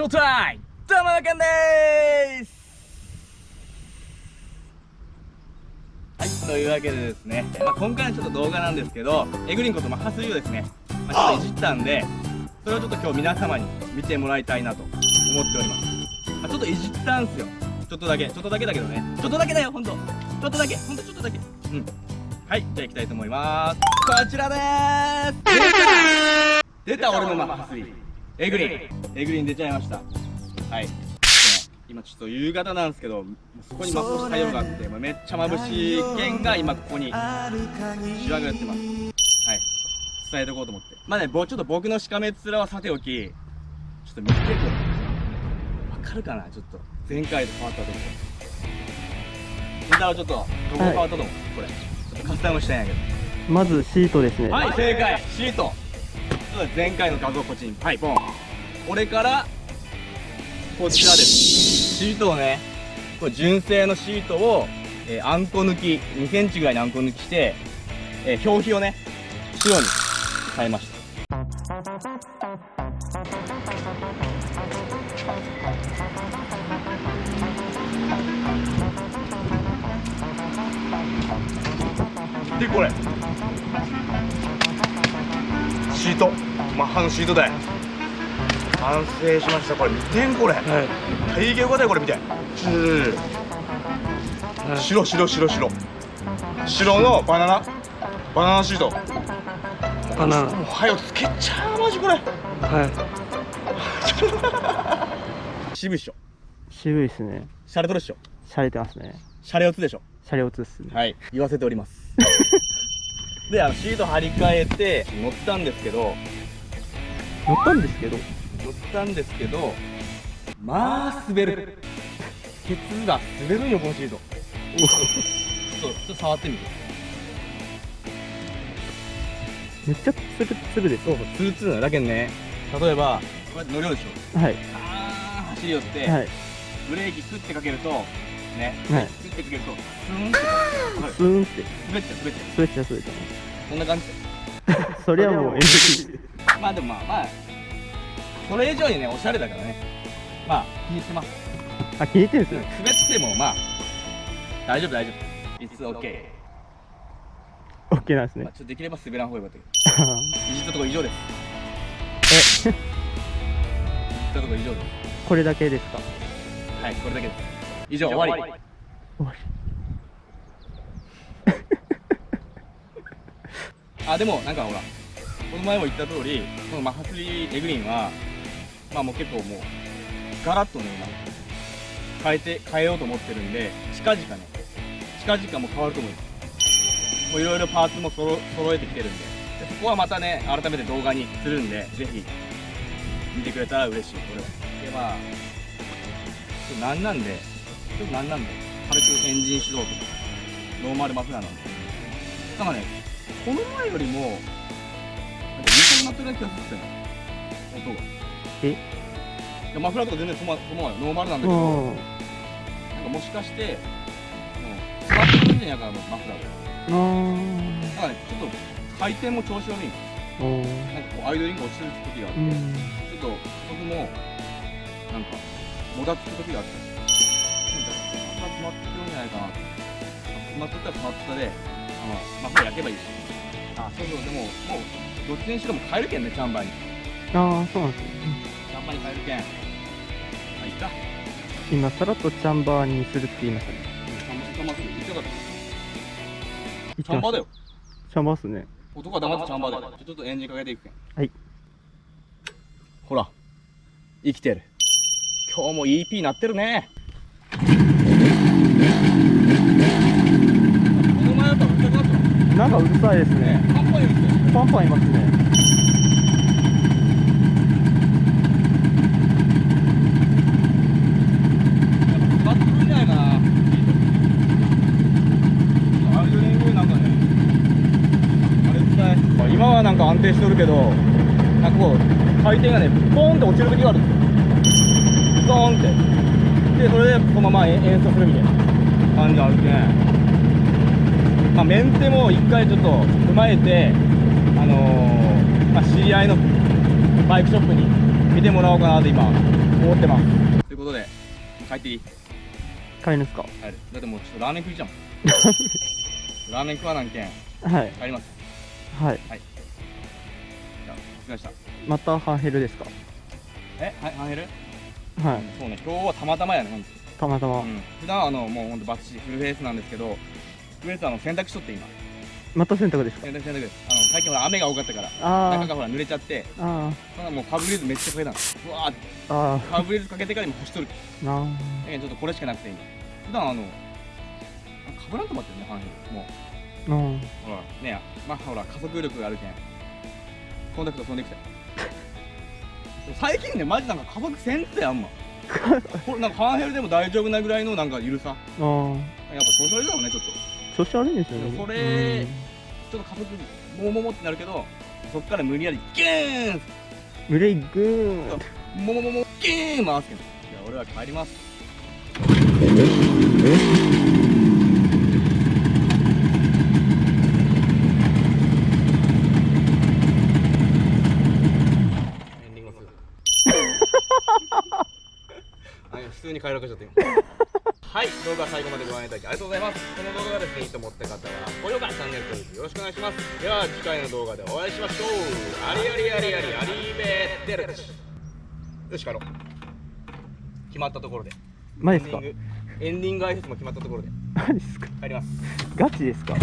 ショータイム玉中でーす。はいというわけでですね、まあ、今回のちょっと動画なんですけどエグリンことマッハスリをですね、まあ、ちょっといじったんでそれをちょっと今日皆様に見てもらいたいなと思っております、まあ、ちょっといじったんすよ。ちょっとだけ。ちょっとだけだけどね。ちょっとだけだよほんと。ちょっとだけ。ほんとちょっとだけ。うん。はいじゃあ行きたいと思います。こちらでー。す出た俺のマッハスリエグリンエグリン出ちゃいました。はい。今ちょっと夕方なんですけどそこに魔法太陽があってめっちゃ眩しい剣が今ここにシワがやってます。はい。伝えておこうと思って。まあねちょっと僕のしかめ面はさておきちょっと見てこれわかるかな？ちょっと前回と変わったと。こネタはちょっとどこ変わったと思う、はい、これ。ちょっとカスタムしたんやけど。まずシートですね。はい正解。シート前回の画像こっちにはい。ポン。これからこちらです。シートをねこれ純正のシートを、えー、あんこ抜き2センチぐらいにあんこ抜きして、えー、表皮をね白に変えました。でこれト。マッハのシートで完成しました。これ見てんこれ、はい、体型よかこれ見て。白白白白。白のバナナ。バナナシート。バナナ。もうはよつけちゃうマジこれ。はい。渋いっしょ。渋いっすね。シャレとるっしょ。シャレてますね。シャレオツでしょ。シャレオツっすね。はい。言わせております であのシート張り替えて乗ったんですけど。乗ったんですけど。乗ったんですけどまあ滑る。ケツが滑るんよこのシート。ちょっとちょっと触ってみて。めっちゃツルツルですそうそうツルツルだけどね。例えばこうやって乗るでしょ。はい。あー走り寄って、はい、ブレーキクッてかけるとね、はい、クッてかけるとスーンってスーンって。滑っちゃう滑っちゃう。滑っちゃう滑っちゃうこんな感じ。そりゃもう NG まあでもまあまあそれ以上にねおしゃれだからね。まあ気に入ってます。あ気に入ってるんですよ滑ってもまあ大丈夫大丈夫。It's OK OK なんですね、まあ、ちょっとできれば滑らん方がよかったけど。いじったとこ以上です。え？いじったとこ以上です。これだけですか？はいこれだけです。以上終わり。終わりあでもなんかほらこの前も言った通りこのマハスリーエグリーンはまあもう結構もうガラッとね今変えて変えようと思ってるんで近々ね近々も変わると思いますもういろいろパーツもそろ揃えてきてるんで。でそこはまたね改めて動画にするんでぜひ見てくれたら嬉しい。これは。でまあちょっと何なんでちょっと何なんで軽くエンジン始動とかノーマルマフラーなんで。なんかねこの前よりもなんか短くなってる気がするんですよ音が。え？いやマフラーとか全然そのそのノーマルなんだけど。なんかもしかして詰まってるんじゃないかなマフラーが。だからねちょっと回転も調子悪い。なんかこうアイドリング落ちてる時があってちょっとそこもなんかもたつく時があって。マフラー詰まってるんじゃないかな。詰まってたら詰まってたであマフラー焼けばいいし。あそうそう。でももうどっちにしろも変えるけんねチャンバーに。ああそうなんですね。パに変えるけん。まあいいか今さらっとチャンバーにするって言いましたね。チャンバーす。る言ってかったチャンバーだよ。チャンバーっすね。男は黙ってチャンバーだよちょっとエンジンかけていくけん。はい。ほら。生きてる。今日も EP なってるねこの前やっぱうるさくなんかうるさいですね。パンパンいるってパンパンいますねなんか安定しとるけどなんかこう回転がねポーンって落ちる時がある。んですよドーンって。でそれでそのまま演奏するみたいな感じあるけんまあメンテも一回ちょっと踏まえてあのー、まあ、知り合いのバイクショップに見てもらおうかなと今思ってます。ということで帰っていい？帰るんですか？帰る。だってもうちょっとラーメン食いじゃん。ラーメン食わなんけん。はい。帰ります。はい。じゃあお疲れ様でした。またハンヘルですか？え？はいハンヘル？はい。そうね。今日はたまたまやねほんとたまたま。うん。普段はあのもうほんとバッチリフルフェイスなんですけどフルフェの洗濯しとって今。また洗濯ですか？洗濯洗濯あの最近ほら雨が多かったからあ中がほら濡れちゃってあ。あもうファブリーズめっちゃかけたの。うわーって。あ。あファブリーズかけてから今干しとるあ。なあ。ちょっとこれしかなくて今。普段あのかぶらんと思ってるねハンヘルもう。うん。ほらねまあほら加速力があるけん。コンタクト飛んできた 最近ねマジなんか加速せんってあんま。これなんかハンヘルでも大丈夫なぐらいのなんか緩さ。ああ。やっぱ調子悪いだろうねちょっと調子悪いんですよね。それちょっと加速もももってなるけどそっから無理やりギーン！うん。ブレイグーン。ももももギーン回すけど。じゃあ俺は帰ります。エンディングをす。るはい普通に快楽しちゃって今はい動画最後までご覧いただきありがとうございます。この動画がですねいいと思った方は高評価チャンネル登録よろしくお願いします。では次回の動画でお会いしましょう。ありありありありありーベーテル。よし帰ろう。決まったところで。マジですか？エンディングエンディング挨拶も決まったところで。マジですか？帰ります。ガチですか？